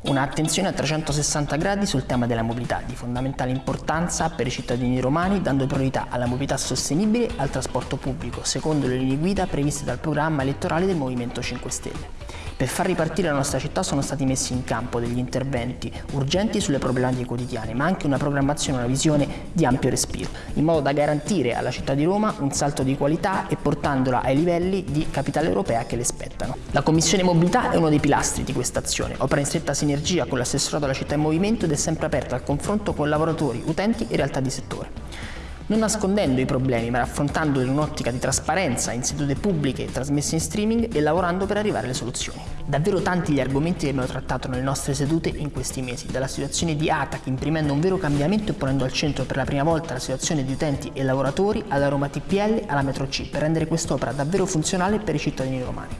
Un'attenzione a 360 gradi sul tema della mobilità, di fondamentale importanza per i cittadini romani, dando priorità alla mobilità sostenibile e al trasporto pubblico, secondo le linee guida previste dal programma elettorale del Movimento 5 Stelle. Per far ripartire la nostra città sono stati messi in campo degli interventi urgenti sulle problematiche quotidiane, ma anche una programmazione e una visione di ampio respiro, in modo da garantire alla città di Roma un salto di qualità e portandola ai livelli di capitale europea che le spettano. La Commissione Mobilità è uno dei pilastri di questa azione, opera in stretta sinergia con l'assessorato alla città in movimento ed è sempre aperta al confronto con lavoratori, utenti e realtà di settore non nascondendo i problemi ma affrontandoli in un'ottica di trasparenza in sedute pubbliche trasmesse in streaming e lavorando per arrivare alle soluzioni. Davvero tanti gli argomenti che abbiamo trattato nelle nostre sedute in questi mesi, dalla situazione di ATAC imprimendo un vero cambiamento e ponendo al centro per la prima volta la situazione di utenti e lavoratori, alla Roma TPL, alla Metro C, per rendere quest'opera davvero funzionale per i cittadini romani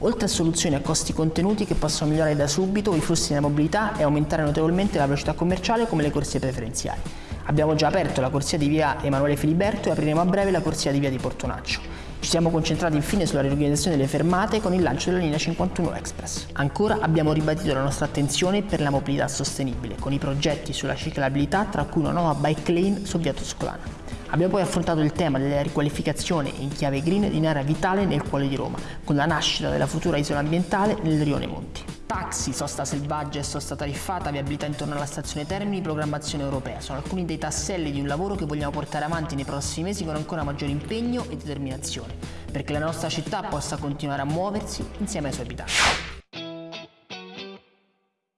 oltre a soluzioni a costi contenuti che possono migliorare da subito i flussi della mobilità e aumentare notevolmente la velocità commerciale come le corsie preferenziali. Abbiamo già aperto la corsia di via Emanuele Filiberto e apriremo a breve la corsia di via di Portonaccio. Ci siamo concentrati infine sulla riorganizzazione delle fermate con il lancio della linea 51 Express. Ancora abbiamo ribadito la nostra attenzione per la mobilità sostenibile, con i progetti sulla ciclabilità tra cui una nuova bike lane su via Toscolana. Abbiamo poi affrontato il tema della riqualificazione in chiave green di un'area vitale nel cuore di Roma, con la nascita della futura isola ambientale nel Rione Monti. Taxi, sosta selvaggia e sosta tariffata, viabilità intorno alla stazione Termini, programmazione europea. Sono alcuni dei tasselli di un lavoro che vogliamo portare avanti nei prossimi mesi con ancora maggiore impegno e determinazione, perché la nostra città possa continuare a muoversi insieme ai suoi abitanti.